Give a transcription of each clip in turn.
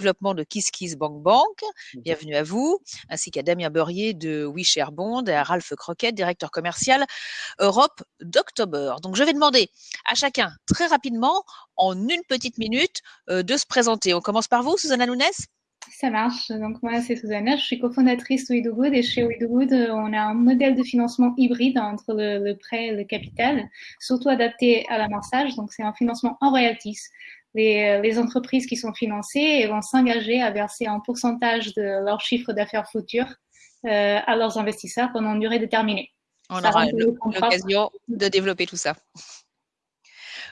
développement de KissKissBankBank. Bank. Bienvenue à vous, ainsi qu'à Damien Beurrier de WeShareBond et à Ralph Croquette, directeur commercial Europe d'October. Donc, je vais demander à chacun très rapidement, en une petite minute, euh, de se présenter. On commence par vous, Susanna Nunes ça marche. Donc moi, c'est Susanna, je suis cofondatrice de WeDoGood et chez WeDoGood, on a un modèle de financement hybride entre le, prêt et le capital, surtout adapté à l'amorçage. Donc c'est un financement en royalties. Les, les, entreprises qui sont financées vont s'engager à verser un pourcentage de leur chiffre d'affaires futur euh, à leurs investisseurs pendant une durée déterminée. On aura l'occasion de développer tout ça.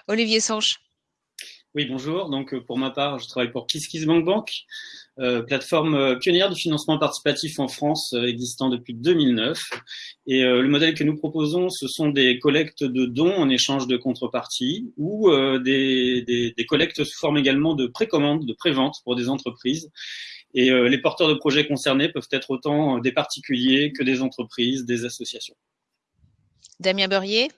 Olivier Sanche. Oui, bonjour. Donc, euh, pour ma part, je travaille pour KissKissBankBank, Bank, euh, plateforme euh, pionnière du financement participatif en France, existant depuis 2009. Et le modèle que nous proposons, ce sont des collectes de dons en échange de contrepartie ou des, collectes sous forme également de précommande, de prévente pour des entreprises. Et les porteurs de projets concernés peuvent être autant des particuliers que des entreprises, des associations. Damien Beurrier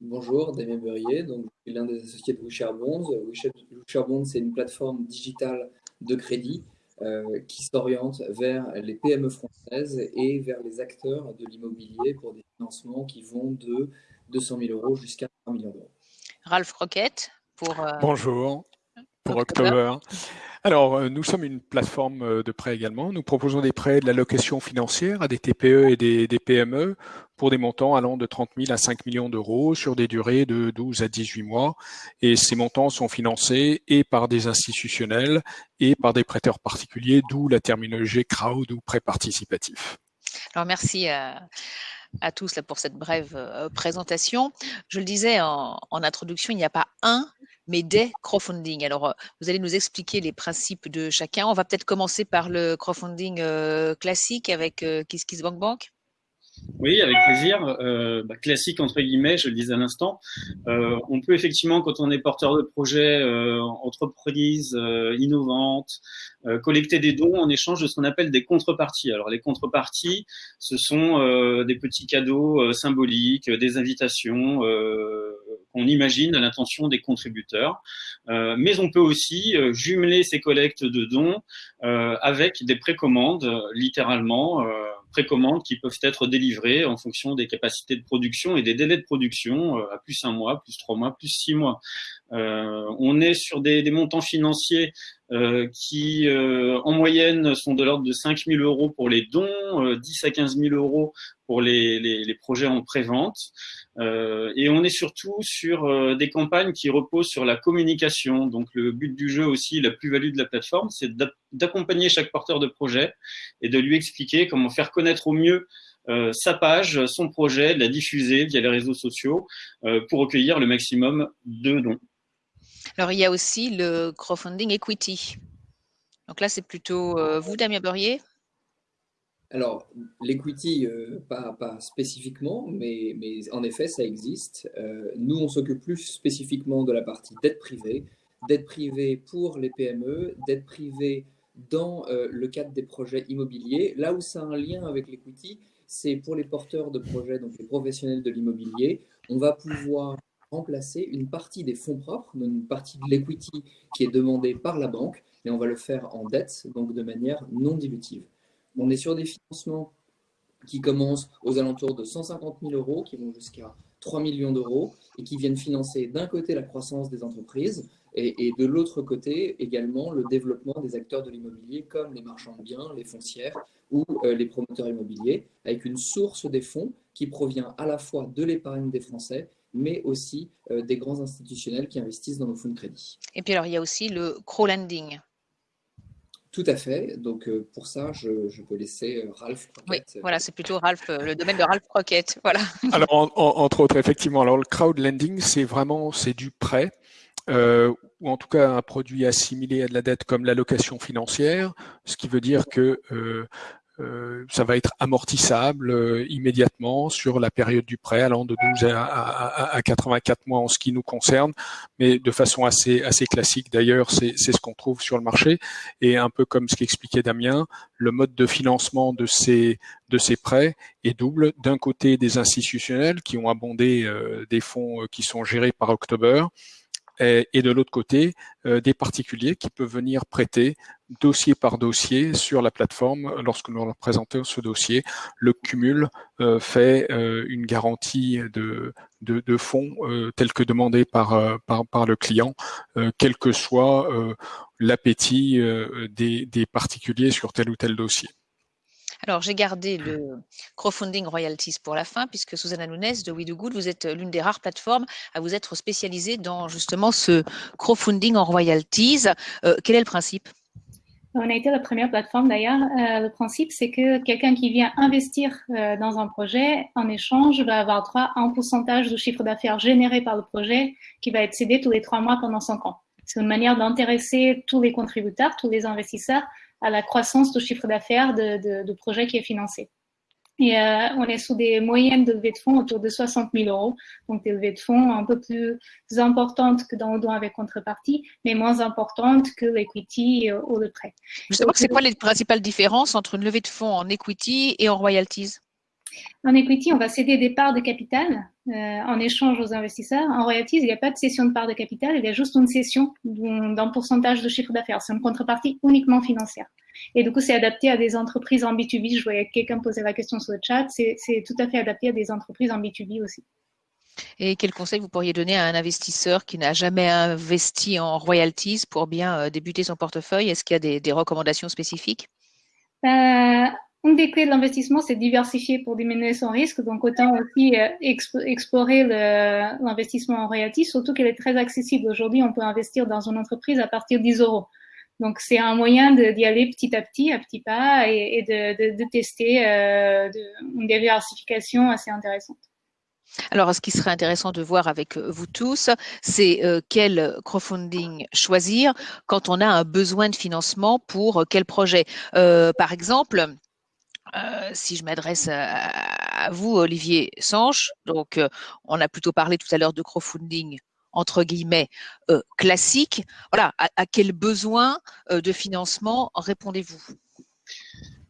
Bonjour, Damien Beurrier, donc je suis l'un des associés de WeShareBonds. WeShareBonds, c'est une plateforme digitale de crédit euh, qui s'oriente vers les PME françaises et vers les acteurs de l'immobilier pour des financements qui vont de 200 000 euros jusqu'à 1 million d'euros. Ralph Croquette pour. Euh, Bonjour, pour October. Alors, euh, nous sommes une plateforme euh, de prêt également. Nous proposons des prêts de la location financière à des TPE et des, PME pour des montants allant de 30 000 à 5 millions d'euros sur des durées de 12 à 18 mois. Et ces montants sont financés et par des institutionnels et par des prêteurs particuliers, d'où la terminologie crowd ou prêt participatif. Alors, merci à, tous pour cette brève euh, présentation. Je le disais en introduction, il n'y a pas un mais des crowdfunding. Alors, euh, vous allez nous expliquer les principes de chacun. On va peut-être commencer par le crowdfunding euh, classique avec euh, KissKissBankBank. Bank. Oui, avec plaisir. Euh, bah, classique entre guillemets, je le disais à l'instant. Euh, on peut effectivement, quand on est porteur de projet, euh, entreprise euh, innovante, euh, collecter des dons en échange de ce qu'on appelle des contreparties. Alors les contreparties, ce sont des petits cadeaux symboliques, des invitations qu'on imagine à l'intention des contributeurs. mais on peut aussi jumeler ces collectes de dons avec des précommandes, littéralement précommandes qui peuvent être délivrées en fonction des capacités de production et des délais de production euh, à plus un mois, plus trois mois, plus six mois. Euh, on est sur des, montants financiers euh, qui, euh, en moyenne, sont de l'ordre de 5 000 euros pour les dons, 10 à 15 000 euros pour les, projets en prévente. Et on est surtout sur des campagnes qui reposent sur la communication. Donc le but du jeu aussi, la plus-value de la plateforme, c'est d'accompagner chaque porteur de projet et de lui expliquer comment faire connaître au mieux sa page, son projet, la diffuser via les réseaux sociaux pour recueillir le maximum de dons. Alors, il y a aussi le crowdfunding equity. Donc là, c'est plutôt euh, vous, Damien Beurrier alors, l'equity, pas, pas, spécifiquement, mais, mais, en effet, ça existe. nous, on s'occupe plus spécifiquement de la partie dette privée, dette privée pour les PME, dette privée dans le cadre des projets immobiliers. Là où ça a un lien avec l'equity, c'est pour les porteurs de projets, donc les professionnels de l'immobilier, on va pouvoir remplacer une partie des fonds propres, une partie de l'equity qui est demandée par la banque, et on va le faire en dette, donc de manière non dilutive. On est sur des financements qui commencent aux alentours de 150 000 euros, qui vont jusqu'à 3 millions d'euros, et qui viennent financer d'un côté la croissance des entreprises, et, de l'autre côté également le développement des acteurs de l'immobilier comme les marchands de biens, les foncières ou euh, les promoteurs immobiliers, avec une source des fonds qui provient à la fois de l'épargne des Français, mais aussi euh, des grands institutionnels qui investissent dans nos fonds de crédit. Et puis alors, il y a aussi le crowdlending. Tout à fait. Donc euh, pour ça, je, peux laisser Ralph. Oui, voilà, c'est plutôt Ralph, le domaine de Ralph Croquette. Voilà. Alors entre autres, effectivement, alors le crowdlending, c'est vraiment c'est du prêt euh, ou en tout cas un produit assimilé à de la dette comme l'allocation financière, ce qui veut dire que euh, euh, ça va être amortissable euh, immédiatement sur la période du prêt, allant de 12 à, à, à, 84 mois en ce qui nous concerne, mais de façon assez, assez classique d'ailleurs, c'est ce qu'on trouve sur le marché. Et un peu comme ce qu'expliquait Damien, le mode de financement de ces, de ces prêts est double. D'un côté, des institutionnels qui ont abondé des fonds qui sont gérés par October, et, et de l'autre côté, des particuliers qui peuvent venir prêter dossier par dossier sur la plateforme lorsque nous leur présentons ce dossier. Le cumul fait une garantie de, fonds tel que demandé par, le client, quel que soit l'appétit des particuliers sur tel ou tel dossier. Alors, j'ai gardé le crowdfunding royalties pour la fin, puisque Susanna Nunes de We Do Good, vous êtes l'une des rares plateformes à vous être spécialisée dans justement ce crowdfunding en royalties. Euh, quel est le principe? On a été la première plateforme d'ailleurs. Euh, le principe, c'est que quelqu'un qui vient investir euh, dans un projet, en échange, va avoir droit à un pourcentage du chiffre d'affaires généré par le projet qui va être cédé tous les trois mois pendant cinq ans. C'est une manière d'intéresser tous les contributeurs, tous les investisseurs à la croissance du chiffre d'affaires de, projet qui est financé. Et euh, on est sous des moyennes de levée de fonds autour de 60 000 euros, donc des levées de fonds un peu plus importantes que dans le don avec contrepartie, mais moins importantes que l'equity ou le prêt. Justement, c'est quoi les principales différences entre une levée de fonds en equity et en royalties? En equity, on va céder des parts de capital euh, en échange aux investisseurs. En royalties, il n'y a pas de cession de parts de capital, il y a juste une cession d'un pourcentage de chiffre d'affaires. C'est une contrepartie uniquement financière. Et du coup, c'est adapté à des entreprises en B2B. Je voyais quelqu'un poser la question sur le chat. C'est tout à fait adapté à des entreprises en B2B aussi. Et quel conseil vous pourriez donner à un investisseur qui n'a jamais investi en royalties pour bien euh, débuter son portefeuille? Est-ce qu'il y a des, des recommandations spécifiques? Euh, une des clés de l'investissement, c'est diversifier pour diminuer son risque. Donc, autant aussi euh, explorer l'investissement en royalties, surtout qu'elle est très accessible. Aujourd'hui, on peut investir dans une entreprise à partir de 10 euros. Donc, c'est un moyen d'y aller petit à petit, à petits pas, et, de, tester euh, une diversification assez intéressante. Alors, ce qui serait intéressant de voir avec vous tous, c'est euh, quel crowdfunding choisir quand on a un besoin de financement pour quel projet. par exemple, euh, si je m'adresse à, vous, Olivier Sanche, donc euh, on a plutôt parlé tout à l'heure de crowdfunding entre guillemets euh, classique. Voilà, à, quel besoin de financement répondez-vous?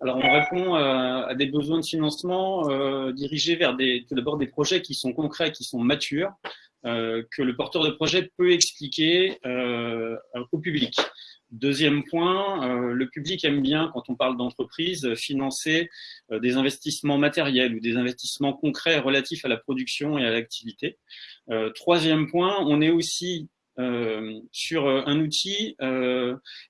Alors, on répond à des besoins de financement dirigés vers des, d'abord des projets qui sont concrets, qui sont matures, que le porteur de projet peut expliquer au public. Deuxième point, euh, le public aime bien, quand on parle d'entreprise, financer euh, des investissements matériels ou des investissements concrets relatifs à la production et à l'activité. Euh, troisième point, on est aussi sur un outil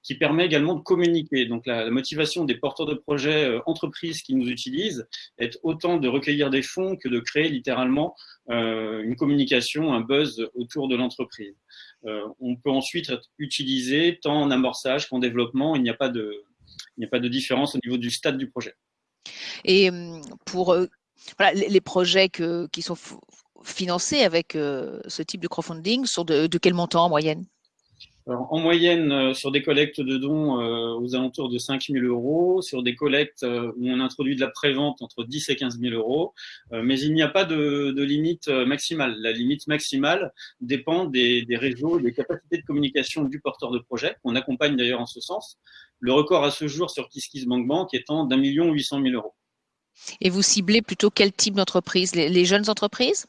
qui permet également de communiquer. Donc la, motivation des porteurs de projets entreprises qui nous utilisent est autant de recueillir des fonds que de créer littéralement une communication, un buzz autour de l'entreprise. Euh, on peut ensuite être utilisé tant en amorçage qu'en développement. Il n'y a pas de, il n'y a pas de différence au niveau du stade du projet. Et hum, pour euh, les projets qui sont financés avec euh, ce type de crowdfunding, sont de quel montant en moyenne? En moyenne, euh, sur des collectes de dons euh, aux alentours de 5 000 euros, sur des collectes où on introduit de la prévente entre 10 et 15 000 euros, mais il n'y a pas de, limite maximale. La limite maximale dépend des, des réseaux, des capacités de communication du porteur de projet, qu'on accompagne d'ailleurs en ce sens. Le record à ce jour sur KissKissBankBank étant d'un million huit cent mille euros. Et vous ciblez plutôt quel type d'entreprise? Les jeunes entreprises?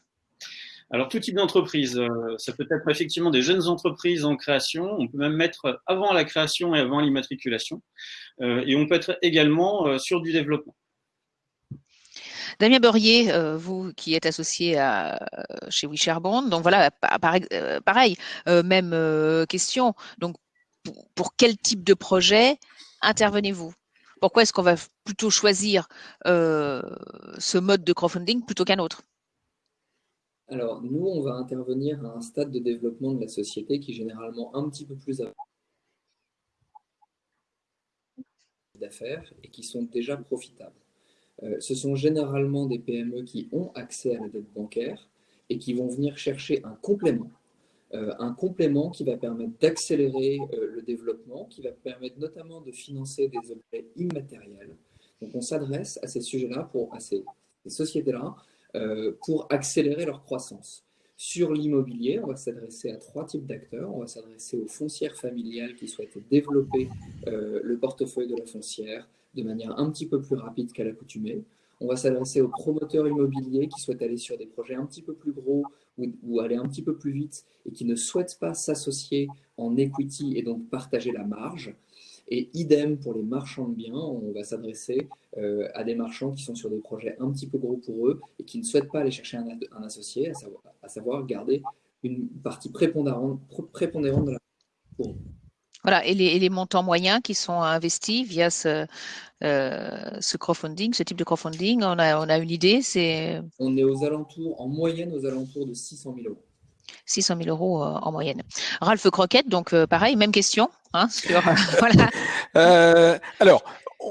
Alors, tout type d'entreprise, euh, ça peut être effectivement des jeunes entreprises en création. On peut même mettre avant la création et avant l'immatriculation. Euh, et on peut être également euh, sur du développement. Damien Beurrier, vous qui êtes associé à, chez Wisherbond, donc voilà, pareil, même question. Donc, pour, quel type de projet intervenez-vous? Pourquoi est-ce qu'on va plutôt choisir ce mode de crowdfunding plutôt qu'un autre? Alors, nous, on va intervenir à un stade de développement de la société qui est généralement un petit peu plus d'affaires et qui sont déjà profitables. Euh, ce sont généralement des PME qui ont accès à la dette bancaire et qui vont venir chercher un complément. Euh, un complément qui va permettre d'accélérer euh, le développement, qui va permettre notamment de financer des objets immatériels. Donc on s'adresse à ces sujets-là, pour à ces sociétés-là, pour accélérer leur croissance. Sur l'immobilier, on va s'adresser à trois types d'acteurs. On va s'adresser aux foncières familiales qui souhaitent développer euh, le portefeuille de la foncière de manière un petit peu plus rapide qu'à l'accoutumée. On va s'adresser aux promoteurs immobiliers qui souhaitent aller sur des projets un petit peu plus gros ou, aller un petit peu plus vite et qui ne souhaitent pas s'associer en equity et donc partager la marge. Et idem pour les marchands de biens, on va s'adresser euh, à des marchands qui sont sur des projets un petit peu gros pour eux et qui ne souhaitent pas aller chercher un, associé, à savoir, à savoir, garder une partie prépondérante, prépondérante de la pour voilà, et les, montants moyens qui sont investis via ce, euh, ce crowdfunding, ce type de crowdfunding, on a, on a une idée c'est... On est aux alentours, en moyenne, aux alentours de 600 000 euros. 600 000 euros euh, en moyenne. Ralph Croquette, donc euh, pareil, même question. Hein, sur, voilà. alors,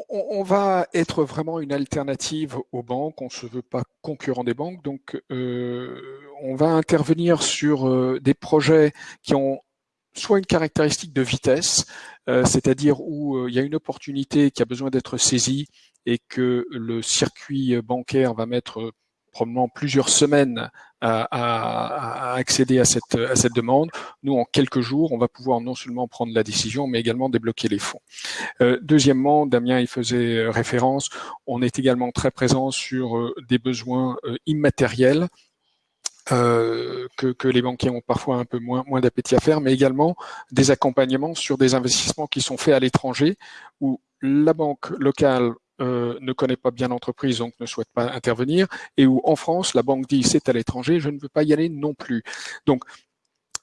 on, va être vraiment une alternative aux banques. On ne se veut pas concurrent des banques, donc on va intervenir sur des projets qui ont soit une caractéristique de vitesse, euh, c'est-à-dire où euh, il y a une opportunité qui a besoin d'être saisie et que le circuit bancaire va mettre euh, probablement plusieurs semaines à, accéder à cette, demande. Nous, en quelques jours, on va pouvoir non seulement prendre la décision, mais également débloquer les fonds. deuxièmement, Damien y faisait référence, on est également très présent sur des besoins immatériels euh, que, les banquiers ont parfois un peu moins, moins d'appétit à faire, mais également des accompagnements sur des investissements qui sont faits à l'étranger, où la banque locale euh, ne connaît pas bien l'entreprise, donc ne souhaite pas intervenir, et où en France, la banque dit c'est à l'étranger, je ne veux pas y aller non plus. Donc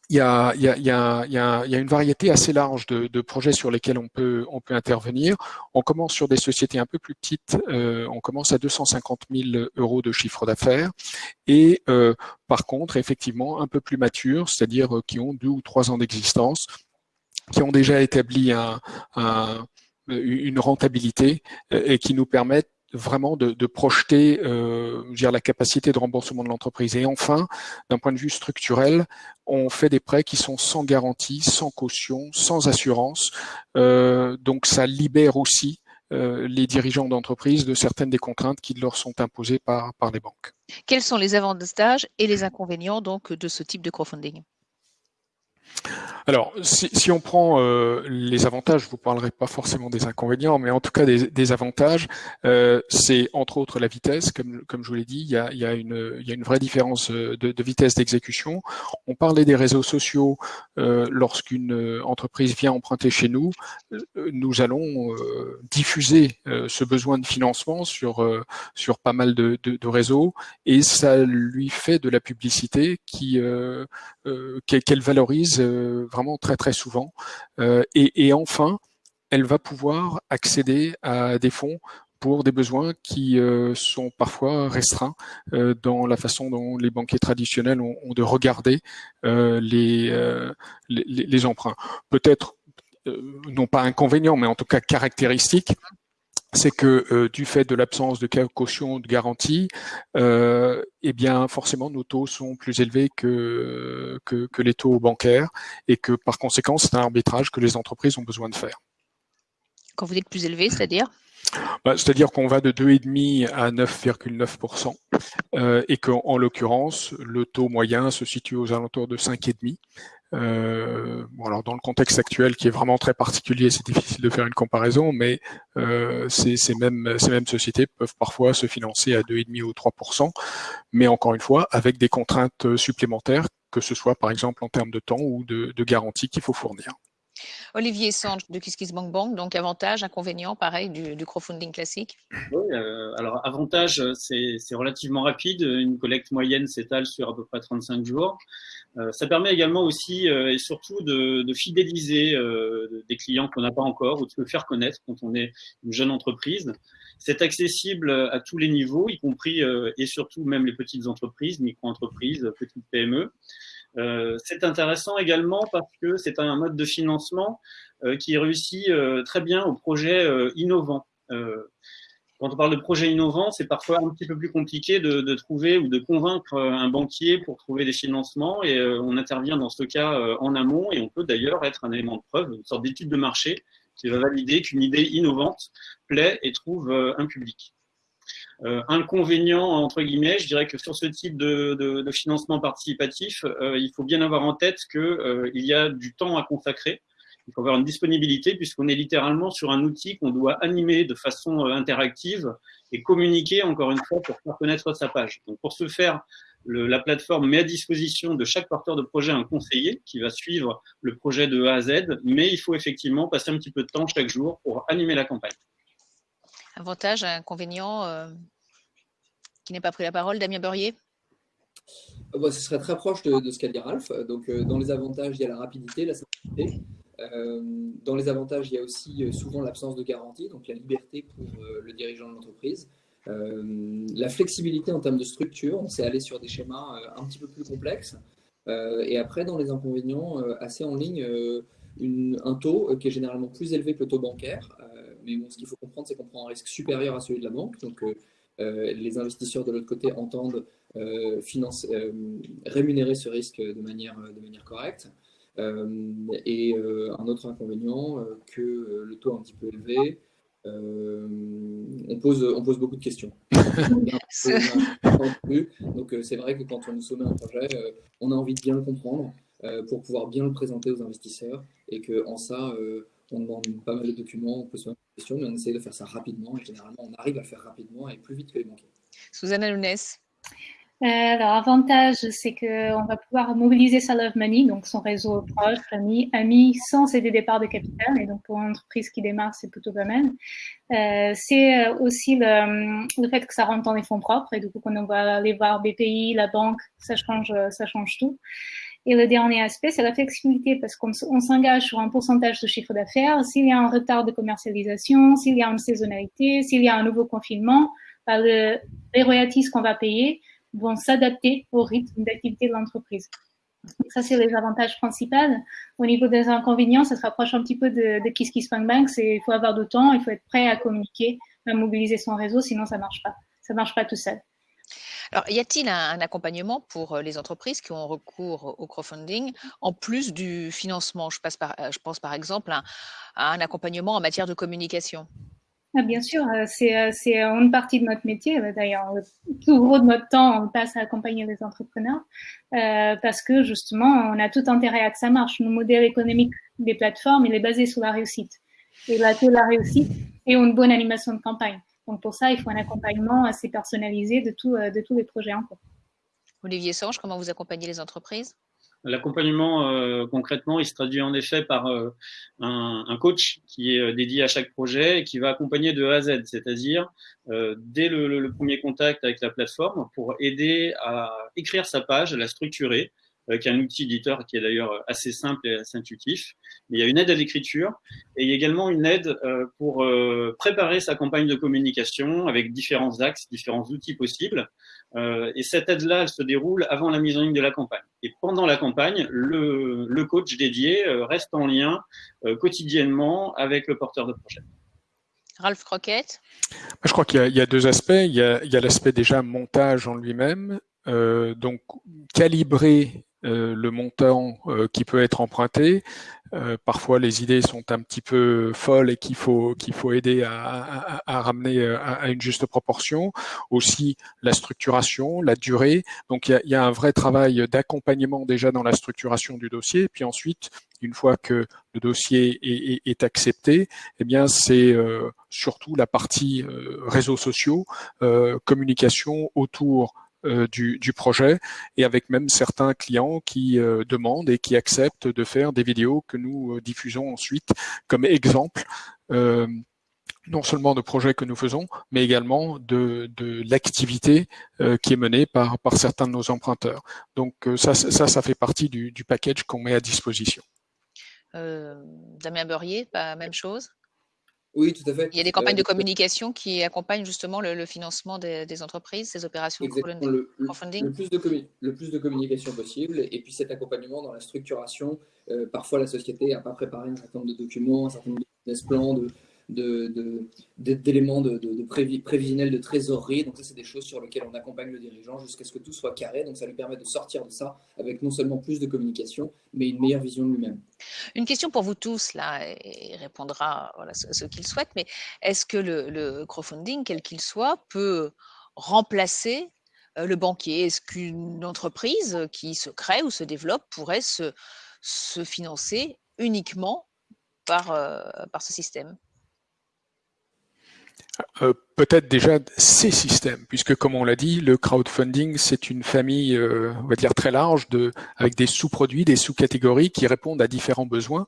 il y a, y a, y a, y a une variété assez large de, de, projets sur lesquels on peut, on peut intervenir. On commence sur des sociétés un peu plus petites. Euh, on commence à 250 000 euros de chiffre d'affaires. Et euh, par contre, effectivement, un peu plus matures, c'est-à-dire euh, qui ont deux ou trois ans d'existence, qui ont déjà établi un, un une rentabilité euh, et qui nous permettent vraiment de, projeter euh, dire, la capacité de remboursement de l'entreprise. Et enfin, d'un point de vue structurel, on fait des prêts qui sont sans garantie, sans caution, sans assurance. Euh, donc ça libère aussi euh, les dirigeants d'entreprise de certaines des contraintes qui leur sont imposées par, par les banques. Quels sont les avantages et les inconvénients donc de ce type de crowdfunding? Alors, si, si, on prend euh, les avantages, je vous parlerai pas forcément des inconvénients, mais en tout cas des, des avantages, euh, c'est entre autres la vitesse, comme, comme je vous l'ai dit, il y, a, y a une, y a une vraie différence euh, de, de vitesse d'exécution. On parlait des réseaux sociaux, euh, lorsqu'une entreprise vient emprunter chez nous, nous allons diffuser ce besoin de financement sur, sur pas mal de, de, de, réseaux, et ça lui fait de la publicité qui qu'elle valorise euh, vraiment très très souvent. Euh, et, enfin, elle va pouvoir accéder à des fonds pour des besoins qui euh, sont parfois restreints dans la façon dont les banquiers traditionnels ont, de regarder les, les, emprunts. Peut-être non pas inconvénient, mais en tout cas caractéristique, c'est que euh, du fait de l'absence de caution de garantie, euh, eh bien forcément nos taux sont plus élevés que, que, les taux bancaires et que par conséquent c'est un arbitrage que les entreprises ont besoin de faire. Quand vous dites plus élevé, c'est-à-dire? Bah, C'est-à-dire qu'on va de 2,5 à 9,9% euh, et qu'en l'occurrence, le taux moyen se situe aux alentours de 5,5%. Euh, bon, alors dans le contexte actuel qui est vraiment très particulier, c'est difficile de faire une comparaison, mais euh, ces, mêmes, ces mêmes sociétés peuvent parfois se financer à 2,5 ou 3 mais encore une fois, avec des contraintes supplémentaires, que ce soit par exemple en termes de temps ou de, de garantie qu'il faut fournir. Olivier Sange de KissKissBankBank, Bank, donc avantage, inconvénient, pareil, du, crowdfunding classique Oui, euh, alors avantage, c'est relativement rapide. Une collecte moyenne s'étale sur à peu près 35 jours. Euh, ça permet également aussi euh, et surtout de, de fidéliser des clients qu'on n'a pas encore ou de se faire connaître quand on est une jeune entreprise. C'est accessible à tous les niveaux, y compris et surtout même les petites entreprises, micro-entreprises, petites PME. Euh, c'est intéressant également parce que c'est un mode de financement euh, qui réussit euh, très bien aux projets innovants. quand on parle de projets innovants, c'est parfois un petit peu plus compliqué de, de, trouver ou de convaincre un banquier pour trouver des financements et on intervient dans ce cas en amont et on peut d'ailleurs être un élément de preuve, une sorte d'étude de marché qui va valider qu'une idée innovante plaît et trouve un public. Euh, inconvénient, entre guillemets, je dirais que sur ce type de, de, de financement participatif, euh, il faut bien avoir en tête qu'il euh, y a du temps à consacrer. Il faut avoir une disponibilité puisqu'on est littéralement sur un outil qu'on doit animer de façon euh, interactive et communiquer encore une fois pour faire connaître sa page. Donc pour ce faire, la plateforme met à disposition de chaque porteur de projet un conseiller qui va suivre le projet de A à Z, mais il faut effectivement passer un petit peu de temps chaque jour pour animer la campagne. Avantage, inconvénient, euh, qui n'est pas pris la parole, Damien Beurrier bah, Ce serait très proche de, ce qu'a dit Ralph. Donc, euh, dans les avantages, il y a la rapidité, la simplicité. Euh, dans les avantages, il y a aussi souvent l'absence de garantie, donc la liberté pour le dirigeant de l'entreprise. la flexibilité en termes de structure, on s'est allé sur des schémas un petit peu plus complexes. et après, dans les inconvénients, assez en ligne, un taux qui est généralement plus élevé que le taux bancaire, mais ce qu'il faut comprendre, c'est qu'on prend un risque supérieur à celui de la banque. Donc, euh, euh, les investisseurs de l'autre côté entendent euh, rémunérer ce risque de manière, de manière correcte. et un autre inconvénient, que le taux est un petit peu élevé, on, pose, on pose beaucoup de questions. Donc c'est vrai que quand on nous soumet un projet, on a envie de bien le comprendre pour pouvoir bien le présenter aux investisseurs et qu'en ça, on demande pas mal de documents, on peut se mais on essaie de faire ça rapidement. Et généralement, on arrive à le faire rapidement et plus vite que les banquiers. Susanna Nunes. Euh, alors, avantage, c'est qu'on va pouvoir mobiliser sa Love Money, donc son réseau proche, amis, amis, sans céder des parts de capital. Et donc, pour une entreprise qui démarre, c'est plutôt pas mal. Euh, c'est aussi le, le, fait que ça rentre dans les fonds propres. Et du coup, quand on va aller voir BPI, la banque, ça change, ça change tout. Et le dernier aspect, c'est la flexibilité, parce qu'on s'engage sur un pourcentage de chiffre d'affaires. S'il y a un retard de commercialisation, s'il y a une saisonnalité, s'il y a un nouveau confinement, bah, le, les royalties qu'on va payer vont s'adapter au rythme d'activité de l'entreprise. Ça, c'est les avantages principaux. Au niveau des inconvénients, ça se rapproche un petit peu de, de Kiss Kiss Bang. C'est, il faut avoir du temps, il faut être prêt à communiquer, à mobiliser son réseau, sinon ça marche pas. Ça marche pas tout seul. Alors, y a-t-il un, accompagnement pour euh, les entreprises qui ont recours au crowdfunding en plus du financement? Je, passe par, euh, je pense par exemple à, un accompagnement en matière de communication. Ah, bien sûr, euh, c'est une partie de notre métier. D'ailleurs, tout gros de notre temps, on passe à accompagner les entrepreneurs parce que justement, on a tout intérêt à que ça marche. Le modèle économique des plateformes, il est basé sur la réussite. Et la réussite et une bonne animation de campagne. Donc pour ça, il faut un accompagnement assez personnalisé de, tout, euh, de tous les projets en cours. Olivier Sange, comment vous accompagnez les entreprises? L'accompagnement, euh, concrètement, il se traduit en effet par euh, un, coach qui est dédié à chaque projet et qui va accompagner de A à Z, c'est-à-dire dès le, premier contact avec la plateforme pour aider à écrire sa page, à la structurer, avec un outil éditeur qui est d'ailleurs assez simple et assez intuitif. il y a une aide à l'écriture et il y a également une aide euh, pour euh, préparer sa campagne de communication avec différents axes, différents outils possibles. Euh, et cette aide-là, elle se déroule avant la mise en ligne de la campagne. Et pendant la campagne, le, le coach dédié reste en lien quotidiennement avec le porteur de projet. Ralph Croquette? Je crois qu'il y, y, a deux aspects. Il y a, a l'aspect déjà montage en lui-même. Euh, donc calibrer euh, le montant euh, qui peut être emprunté. Euh, parfois, les idées sont un petit peu folles et qu'il faut qu'il faut aider à, ramener à, une juste proportion. Aussi, la structuration, la durée. Donc, il y a, y a, un vrai travail d'accompagnement déjà dans la structuration du dossier. Puis ensuite, une fois que le dossier est, est, accepté, eh bien, c'est surtout la partie réseaux sociaux, communication autour euh, du, projet et avec même certains clients qui euh, demandent et qui acceptent de faire des vidéos que nous euh, diffusons ensuite comme exemple non seulement de projets que nous faisons, mais également de, l'activité qui est menée par, par certains de nos emprunteurs. Donc ça, ça, ça fait partie du, du package qu'on met à disposition. Damien Beurrier, pas même chose? Oui, tout à fait. Il y a des campagnes de communication qui accompagnent justement le, financement des, entreprises, ces opérations de le, crowdfunding. Le, plus de le plus de communication possible et puis cet accompagnement dans la structuration. Euh, parfois, la société n'a pas préparé un certain nombre de documents, un certain nombre de business plans, de, d'éléments de, de, de, prévisionnels de trésorerie. Donc ça, c'est des choses sur lesquelles on accompagne le dirigeant jusqu'à ce que tout soit carré. Donc ça lui permet de sortir de ça avec non seulement plus de communication, mais une meilleure vision de lui-même. Une question pour vous tous, là, et répondra voilà, ce, qu'il souhaite, mais est-ce que le, crowdfunding, quel qu'il soit, peut remplacer euh, le banquier? Est-ce qu'une entreprise qui se crée ou se développe pourrait se, financer uniquement par, euh, par ce système? Euh, peut-être déjà ces systèmes, puisque comme on l'a dit, le crowdfunding, c'est une famille, euh, on va dire, très large, de, avec des sous-produits, des sous-catégories qui répondent à différents besoins,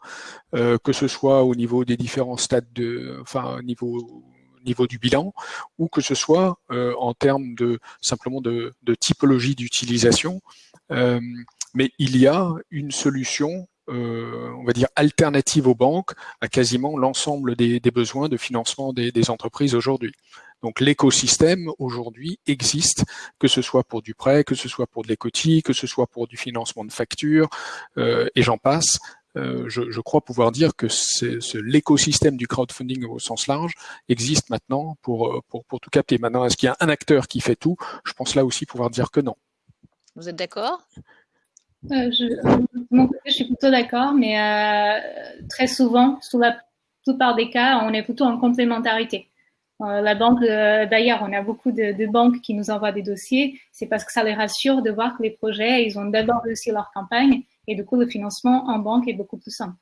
euh, que ce soit au niveau des différents stades de, enfin, au niveau niveau du bilan, ou que ce soit en termes de simplement de, de typologie d'utilisation. mais il y a une solution euh, on va dire, alternative aux banques à quasiment l'ensemble des, besoins de financement des, entreprises aujourd'hui. Donc l'écosystème aujourd'hui existe, que ce soit pour du prêt, que ce soit pour de l'écotie, que ce soit pour du financement de factures, euh, et j'en passe. Euh, je, crois pouvoir dire que l'écosystème du crowdfunding au sens large existe maintenant pour, pour, pour tout capter. Maintenant, est-ce qu'il y a un acteur qui fait tout? Je pense là aussi pouvoir dire que non. Vous êtes d'accord? Euh, je, je suis plutôt d'accord, mais euh, très souvent, sous la plupart des cas, on est plutôt en complémentarité. Euh, la banque, euh, d'ailleurs, on a beaucoup de, de, banques qui nous envoient des dossiers. C'est parce que ça les rassure de voir que les projets, ils ont d'abord réussi leur campagne et du coup, le financement en banque est beaucoup plus simple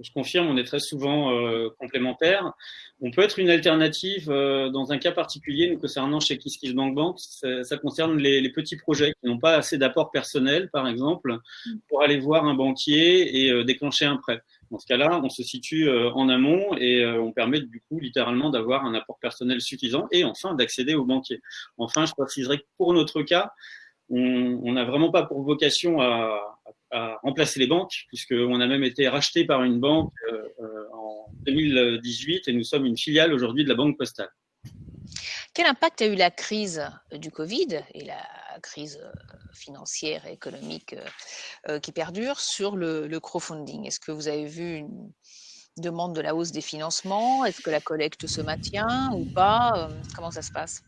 je confirme, on est très souvent euh, complémentaires. On peut être une alternative euh, dans un cas particulier, nous concernant chez KissKissBankBank, ça, ça concerne les, les, petits projets qui n'ont pas assez d'apport personnel, par exemple, pour aller voir un banquier et euh, déclencher un prêt. Dans ce cas-là, on se situe euh, en amont et on permet du coup littéralement d'avoir un apport personnel suffisant et enfin d'accéder au banquier. Enfin, je préciserai que pour notre cas, on n'a vraiment pas pour vocation à, à remplacer les banques, puisqu'on a même été racheté par une banque euh, euh, en 2018 et nous sommes une filiale aujourd'hui de la Banque Postale. Quel impact a eu la crise du Covid et la crise financière et économique euh, qui perdure sur le, le crowdfunding? Est-ce que vous avez vu une demande de la hausse des financements? Est-ce que la collecte se maintient ou pas? Comment ça se passe?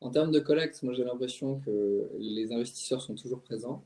En termes de collecte, moi j'ai l'impression que les investisseurs sont toujours présents.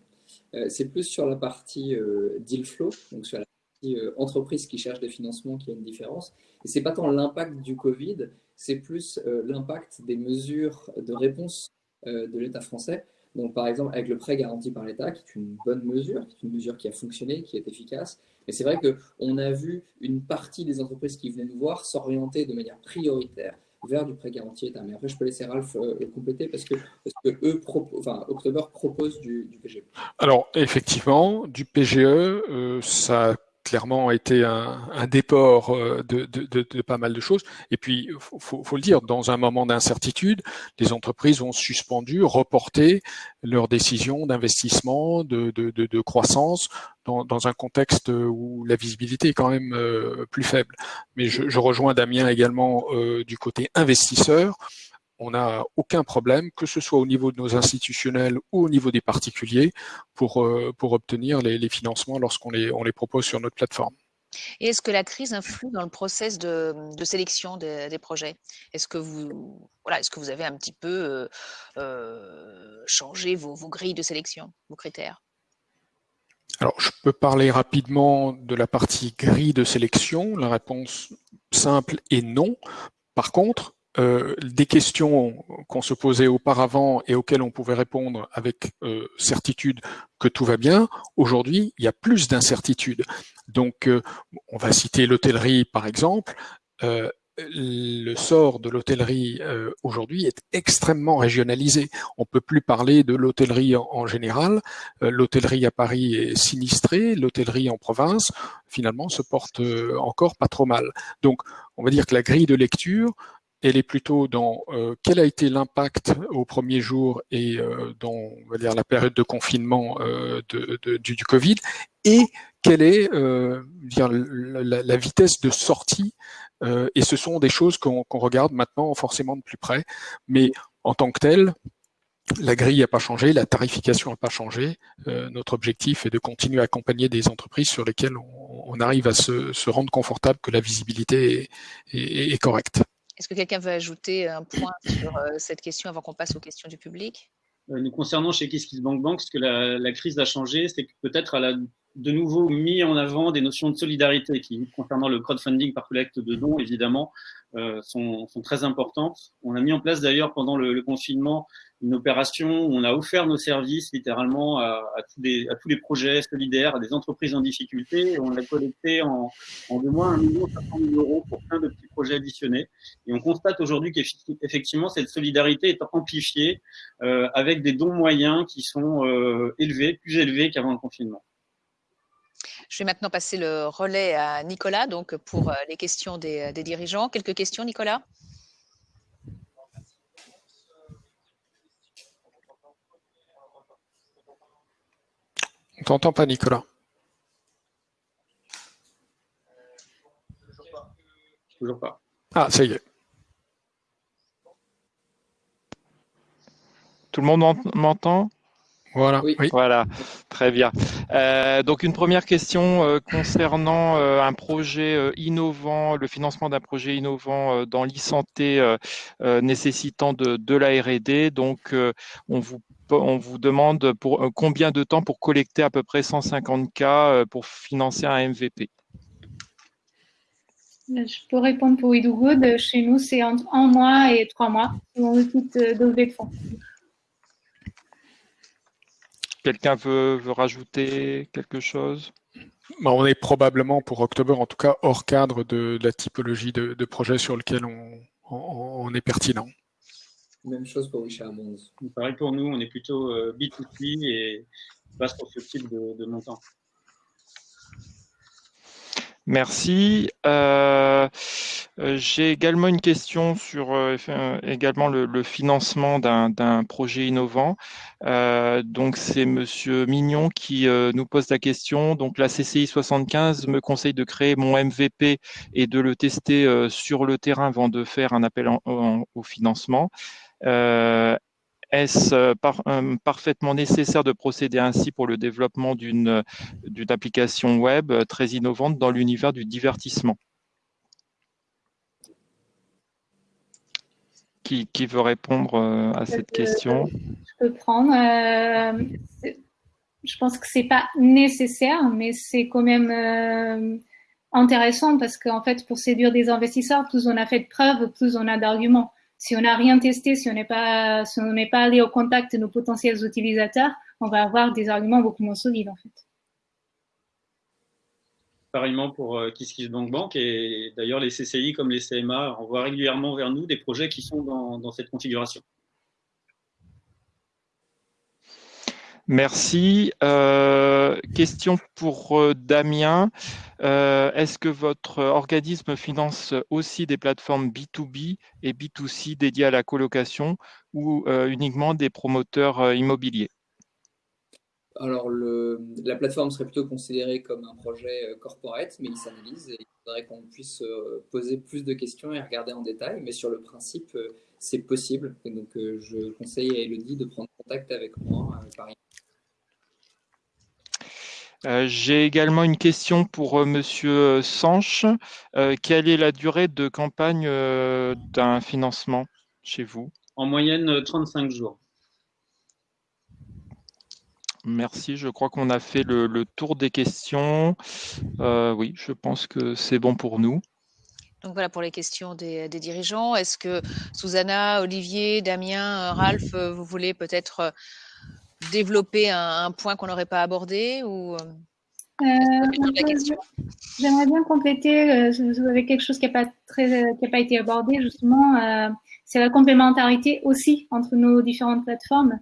Euh, c'est plus sur la partie euh, deal flow, donc sur la partie euh, entreprise qui cherche des financements qui a une différence. Et c'est pas tant l'impact du Covid, c'est plus l'impact des mesures de réponse de l'État français. Donc, par exemple, avec le prêt garanti par l'État, qui est une bonne mesure, qui est une mesure qui a fonctionné, qui est efficace. Mais c'est vrai qu'on a vu une partie des entreprises qui venaient nous voir s'orienter de manière prioritaire vers du prêt garanti État. Mais après, je peux laisser Ralph euh, compléter parce que, parce que eux, enfin, October propose du, PGE. Alors, effectivement, du PGE, euh, ça clairement été un, déport euh, de, pas mal de choses. Et puis, faut, faut le dire, dans un moment d'incertitude, les entreprises ont suspendu, reporté leurs décisions d'investissement, de, croissance, dans, un contexte où la visibilité est quand même euh, plus faible. Mais je, je, rejoins Damien également euh, du côté investisseur on n'a aucun problème, que ce soit au niveau de nos institutionnels ou au niveau des particuliers, pour, euh, pour obtenir les, financements lorsqu'on les, on les propose sur notre plateforme. Et est-ce que la crise influe dans le process de, sélection des, projets? Est-ce que, vous, voilà, est que vous avez un petit peu euh, euh, changé vos, vos grilles de sélection, vos critères? Alors, je peux parler rapidement de la partie grille de sélection. La réponse simple est non. Par contre, euh, des questions qu'on se posait auparavant et auxquelles on pouvait répondre avec euh, certitude que tout va bien, aujourd'hui, il y a plus d'incertitude. Donc, euh, on va citer l'hôtellerie par exemple. le sort de l'hôtellerie aujourd'hui est extrêmement régionalisé. On peut plus parler de l'hôtellerie en, général. l'hôtellerie à Paris est sinistrée, l'hôtellerie en province, finalement, se porte encore pas trop mal. Donc, on va dire que la grille de lecture elle est plutôt dans euh, quel a été l'impact au premier jour et euh, dans on va dire la période de confinement euh, du, Covid et quelle est euh, dire, la, vitesse de sortie et ce sont des choses qu'on regarde maintenant forcément de plus près mais en tant que tel la grille n'a pas changé, la tarification n'a pas changé. notre objectif est de continuer à accompagner des entreprises sur lesquelles on, arrive à se, rendre confortable que la visibilité est correcte. Est-ce que quelqu'un veut ajouter un point sur euh, cette question avant qu'on passe aux questions du public? Euh, Nous concernant chez KissKissBankBank, ce que la, crise a changé, c'est que peut-être elle a de nouveau mis en avant des notions de solidarité qui, concernant le crowdfunding par collecte de dons, évidemment, euh, sont, très importantes. On a mis en place d'ailleurs pendant le, confinement une opération où on a offert nos services littéralement à, tous, les, projets solidaires, à des entreprises en difficulté. On a collecté en, en de moins 1 million 500 000 euros pour plein de petits projets additionnés. Et on constate aujourd'hui qu'effectivement cette solidarité est amplifiée euh, avec des dons moyens qui sont euh, élevés, plus élevés qu'avant le confinement. Je vais maintenant passer le relais à Nicolas donc pour euh, les questions des dirigeants. Quelques questions, Nicolas? On t'entend pas, Nicolas. Toujours pas. Ah, ça y est. Tout le monde m'entend? Voilà. Oui. Voilà, très bien. Euh, donc une première question euh, concernant euh, un projet euh, innovant, le financement d'un projet innovant euh, dans l'e-santé euh, nécessitant de, de la R&D. Donc on vous on vous demande pour combien de temps pour collecter à peu près 150 k pour financer un MVP. Je peux répondre pour Good. Chez nous, c'est entre un mois et trois mois selon le type de levée de fonds. Quelqu'un veut, veut, rajouter quelque chose? Bah, On est probablement pour octobre, en tout cas, hors cadre de, de la typologie de, de, projet sur lequel on, on, on, est pertinent. Même chose pour Richard Mons. Pareil pour nous, on est plutôt euh, B2C et passe pour ce type de, de montant. Merci. Euh, J'ai également une question sur euh, également le, le financement d'un projet innovant. Euh, donc c'est Monsieur Mignon qui euh, nous pose la question. Donc la CCI 75 me conseille de créer mon MVP et de le tester euh, sur le terrain avant de faire un appel en, en, au financement. Est-ce par, euh, parfaitement nécessaire de procéder ainsi pour le développement d'une application web très innovante dans l'univers du divertissement? Qui, qui, veut répondre euh, à cette question? Je peux prendre. Euh, je pense que c'est pas nécessaire, mais c'est quand même euh, intéressant parce qu'en fait, pour séduire des investisseurs, plus on a fait de preuves, plus on a d'arguments si on n'a rien testé, si on n'est pas, si on n'est pas allé au contact de nos potentiels utilisateurs, on va avoir des arguments beaucoup moins solides en fait. Pareillement pour euh, KissKissBankBank et d'ailleurs les CCI comme les CMA envoient régulièrement vers nous des projets qui sont dans, dans cette configuration. Merci. Euh, question pour euh, Damien. Euh, Est-ce que votre organisme finance aussi des plateformes B2B et B2C dédiées à la colocation ou uniquement des promoteurs immobiliers? Alors, la plateforme serait plutôt considérée comme un projet corporate, mais il s'analyse et il faudrait qu'on puisse poser plus de questions et regarder en détail. Mais sur le principe, c'est possible. Donc, je conseille à Elodie de prendre contact avec moi par euh, J'ai également une question pour euh, Monsieur Sanche. Euh, quelle est la durée de campagne d'un financement chez vous? En moyenne, 35 jours. Merci, je crois qu'on a fait le, le, tour des questions. Euh, oui, je pense que c'est bon pour nous. Donc voilà pour les questions des, des dirigeants. Est-ce que Susanna, Olivier, Damien, Ralph, vous voulez peut-être développer un, un point qu'on n'aurait pas abordé ou euh, J'aimerais bien compléter euh, avec quelque chose qui n'a pas très, qui a pas été abordé justement. Euh, c'est la complémentarité aussi entre nos différentes plateformes.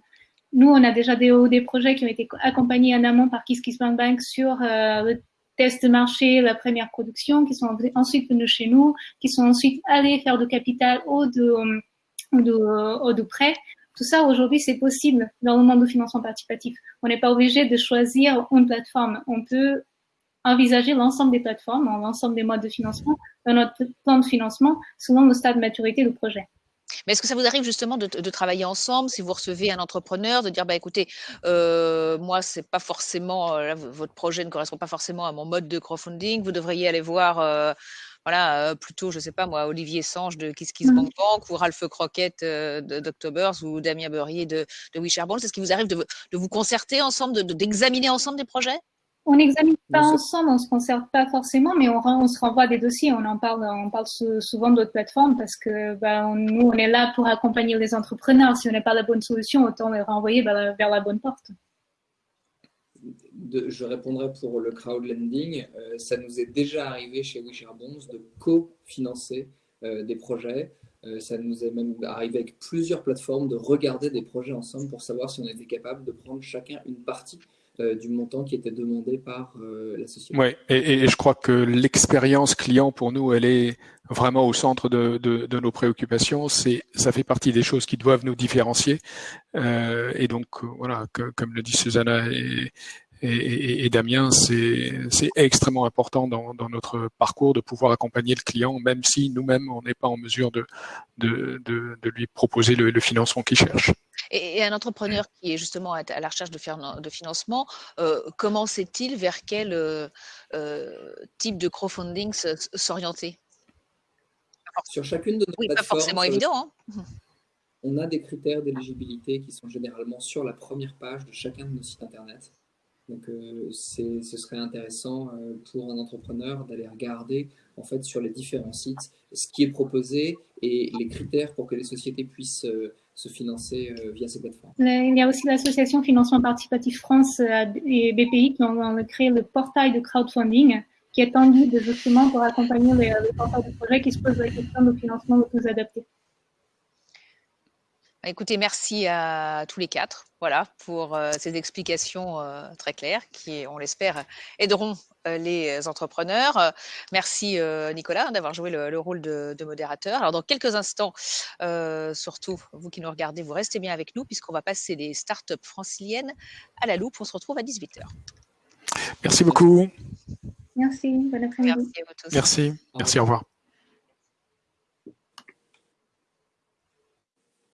Nous, on a déjà des, des projets qui ont été accompagnés en amont par KissKissBankBank Bank sur euh, le test de marché, la première production, qui sont ensuite venus chez nous, qui sont ensuite allés faire de capital ou de, de, ou de prêt. Tout ça, aujourd'hui, c'est possible dans le monde du financement participatif. On n'est pas obligé de choisir une plateforme. On peut envisager l'ensemble des plateformes, l'ensemble des modes de financement dans notre plan de financement selon le stade de maturité du projet. Mais est-ce que ça vous arrive justement de, travailler ensemble si vous recevez un entrepreneur, de dire bah écoutez, euh, moi c'est pas forcément euh, votre projet ne correspond pas forcément à mon mode de crowdfunding, vous devriez aller voir euh, voilà, euh, plutôt, je sais pas moi, Olivier Sange de Kiss Kiss mmh. Bank Bank ou Ralph Croquette euh, d'Octobers ou Damien Beurrier de, de Wish Est-ce qu'il vous arrive de, de, vous concerter ensemble, d'examiner de, ensemble des projets? On n'examine pas ensemble, on ne se concerte pas forcément, mais on, on, se renvoie des dossiers. On en parle, on parle souvent d'autres plateformes parce que bah, nous, on est là pour accompagner les entrepreneurs. Si on n'est pas la bonne solution, autant les renvoyer vers la, bonne porte. Je répondrai pour le crowdlending. Euh, ça nous est déjà arrivé chez WeShareBonds de co-financer euh, des projets. Euh, ça nous est même arrivé avec plusieurs plateformes de regarder des projets ensemble pour savoir si on était capable de prendre chacun une partie euh, du montant qui était demandé par la société. Oui, et, je crois que l'expérience client pour nous, elle est vraiment au centre de, nos préoccupations. C'est, ça fait partie des choses qui doivent nous différencier. Et donc, voilà, comme le dit Susanna et, et, et, Damien, c'est extrêmement important dans, dans, notre parcours de pouvoir accompagner le client, même si nous-mêmes, on n'est pas en mesure de, de, de, lui proposer le, le financement qu'il cherche. Et, un entrepreneur qui est justement à la recherche de, de financement, euh, comment sait-il vers quel euh, euh, type de crowdfunding s'orienter? Sur chacune de nos oui, pas forcément évident. Hein. On a des critères d'éligibilité qui sont généralement sur la première page de chacun de nos sites internet. Donc, euh, ce serait intéressant euh, pour un entrepreneur d'aller regarder en fait sur les différents sites ce qui est proposé et les critères pour que les sociétés puissent euh, se financer via ces plateformes. Il y a aussi l'association Financement Participatif France et BPI qui ont créé le portail de crowdfunding qui est tendu de justement pour accompagner les, les porteurs de projets qui se posent la question de financement le plus adapté. Écoutez, merci à tous les quatre voilà, pour euh, ces explications euh, très claires qui, on l'espère, aideront euh, les entrepreneurs. Merci Nicolas d'avoir joué le, rôle de, modérateur. Alors dans quelques instants, surtout vous qui nous regardez, vous restez bien avec nous puisqu'on va passer les startups franciliennes à la loupe. On se retrouve à 18h. Merci beaucoup. Merci, bon après-midi. Merci, merci, au revoir.